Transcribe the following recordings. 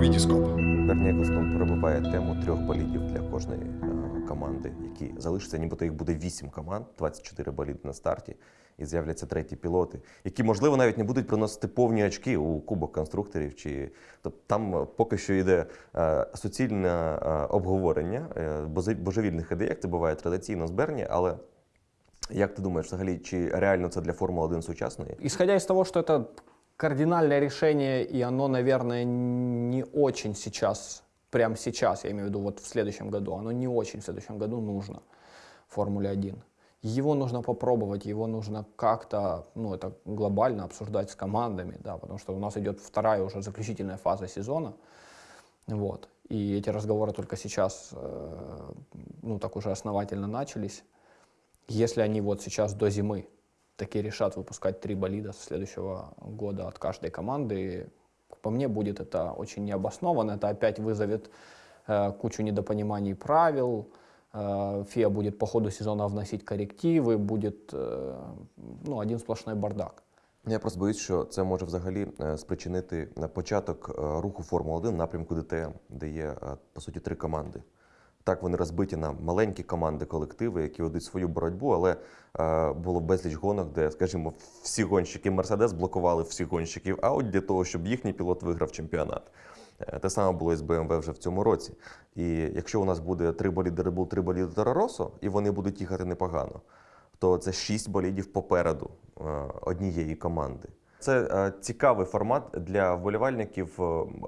Вітіскоп. Берні Еклстон пробиває тему трьох болідів для кожної е, команди, які залишаться, нібито їх буде вісім команд, 24 боліди на старті, і з'являться треті пілоти, які, можливо, навіть не будуть приносити повні очки у кубок конструкторів. Чи тобто там е, поки що йде е, суцільне обговорення божевільних ідей, як це буває традиційно з Берні, але. Як ти думаєш, взагалі, чи реально це для Формули 1 сучасної? Исходя из того, что это кардинальное решение, и оно, наверное, не очень сейчас, прямо сейчас, я имею в виду вот в следующем году, оно не очень в следующем году нужно Формуле 1. Его нужно попробовать, его нужно как-то, ну, это глобально обсуждать с командами, да, потому что у нас идет вторая уже заключительная фаза сезона, вот, и эти разговоры только сейчас, э, ну, так уже основательно начались. Если они вот сейчас до зимы таки решат выпускать три болида с следующего года от каждой команды, по мне будет это очень необоснованно. Это опять вызовет э, кучу недопониманий правил. Э, ФИА будет по ходу сезона вносить коррективы, будет э, ну, один сплошной бардак. Я просто боюсь, що це може взагалі е, спричинити на початок е, руху Формули 1 в напрямку ДТМ, де є е, по суті три команди. Так вони розбиті на маленькі команди, колективи, які ведуть свою боротьбу, але е, було безліч гонок, де, скажімо, всі гонщики Мерседес блокували всіх гонщиків Audi для того, щоб їхній пілот виграв чемпіонат. Е, Те саме було і з BMW вже в цьому році. І якщо у нас буде три боліди Red три боліди Toro і вони будуть їхати непогано, то це шість болідів попереду е, однієї команди. Це е, цікавий формат для вболівальників е,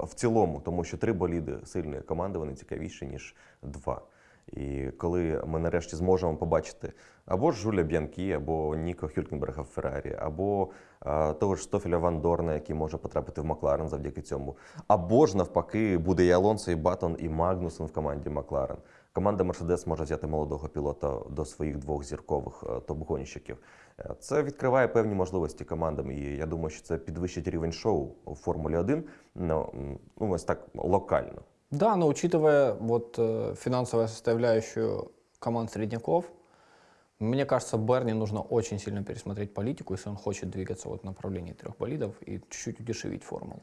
в цілому, тому що три боліди сильної команди вони цікавіші, ніж два. І коли ми нарешті зможемо побачити або Жуля Б'янкі, або Ніко Хюлькенберга в Феррарі, або е, того ж Стофіля Ван Дорна, який може потрапити в Макларен завдяки цьому, або ж навпаки, буде і Алонсо, і Баттон, і Магнусен в команді Макларен. Команда Мерседес може взяти молодого пілота до своїх двох зіркових е, топ-гонщиків. Е, Це відкриває певні можливості командам, і я думаю, що це підвищить рівень шоу у Формулі 1, ну, ну ось так локально. Да, но учитывая вот э, финансовую составляющую команд средняков, мне кажется, Берни нужно очень сильно пересмотреть политику, если он хочет двигаться вот в направлении трех болидов и чуть-чуть удешевить формулу.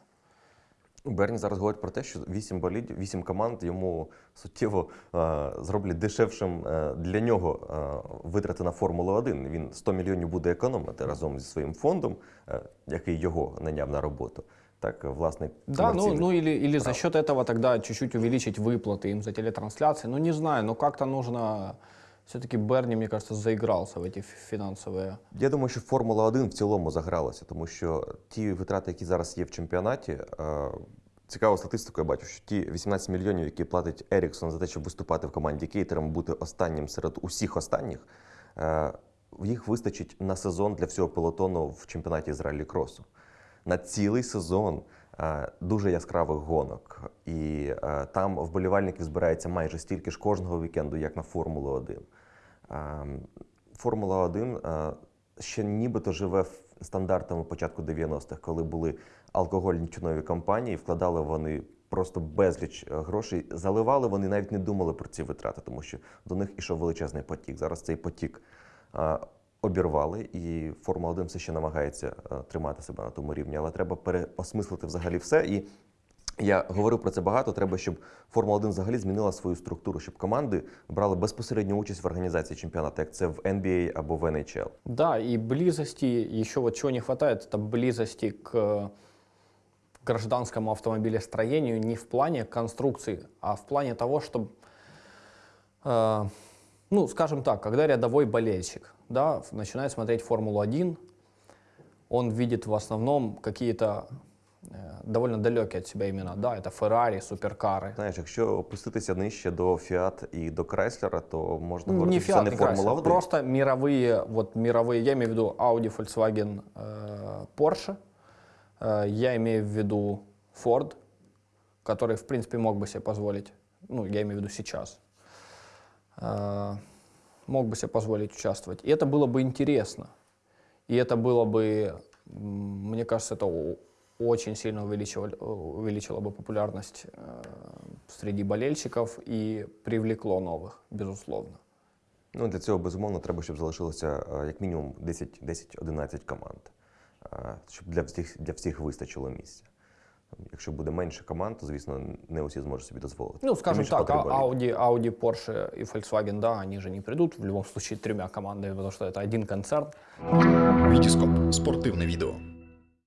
Берні зараз говорить про те, що вісім болідів, вісім команд йому суттєво е, зроблять дешевшим е, для нього е, витрати на Формулу 1. Він 100 мільйонів буде економити разом зі своїм фондом, е, який його наняв на роботу Так, е, власне, Да, ну, комерційний. ну или, или за прав. счет этого тогда чуть-чуть увеличить выплаты им за телетрансляции. Ну не знаю, но как-то нужно... Все-таки Берни, мне кажется, заигрался в эти ф- финансовые... Я думаю, що Формула 1 в цілому загралася, тому що ті витрати, які зараз є в чемпіонаті, е, цікаву статистику я бачу, що ті 18 мільйонів, які платить Еріксон за те, щоб виступати в команді кейтером, бути останнім серед усіх останніх, е, їх вистачить на сезон для всього пелотону в чемпіонаті з раллі кросу. На цілий сезон е, дуже яскравих гонок. І е, там вболівальників збирається майже стільки ж кожного вікенду, як на Формулу 1. Ем, Формула 1 е, ще нібито живе стандартами початку 90-х, коли були алкогольні тюнові компанії, вкладали вони просто безліч е, грошей. Заливали вони навіть не думали про ці витрати, тому що до них ішов величезний потік. Зараз цей потік е, обірвали, і Формула 1 все ще намагається е, тримати себе на тому рівні, але треба переосмислити взагалі все. І я говорив про це багато. Треба, щоб Формула 1 взагалі змінила свою структуру, щоб команди брали безпосередню участь в організації чемпіонату, як це в NBA або в NHL. Да, и близости, еще вот чего не хватает, это близости к гражданскому автомобилестроению не в плане конструкции, а в плане того, чтобы, ну, скажем так, когда рядовой болельщик да, в- начинает смотреть Формулу-1, он видит в основном какие-то э, довольно далекие от себя имена. Да, это Феррари, суперкары. Знаєш, якщо опуститися нижче до Фіат і до Крайслера, то можна Ну, говорити, не що це Fiat, не не Формула Chrysler, 1. просто мировые, вот мировые, я имею в виду Audi, Volkswagen, э, Porsche, Э, я имею в виду Ford, который, в принципе, мог бы себе позволить, ну, я имею в виду сейчас, э, мог бы себе позволить участвовать. И это было бы интересно. И это было бы, м, мне кажется, это о- очень сильно увеличивало, увеличило бы популярность э, среди болельщиков и привлекло новых, безусловно. Ну, для цього, безумовно, треба, щоб залишилося е, як мінімум 10 10-11 команд, е, щоб для всіх, для всіх вистачило місця. Якщо буде менше команд, то звісно не усі зможуть собі дозволити. Ну, скажем так. Audi, Audi, Porsche и Volkswagen, да, они же не придут в любом случае тремя командами, потому что это один концерн. Вітіскоп спортивне відео.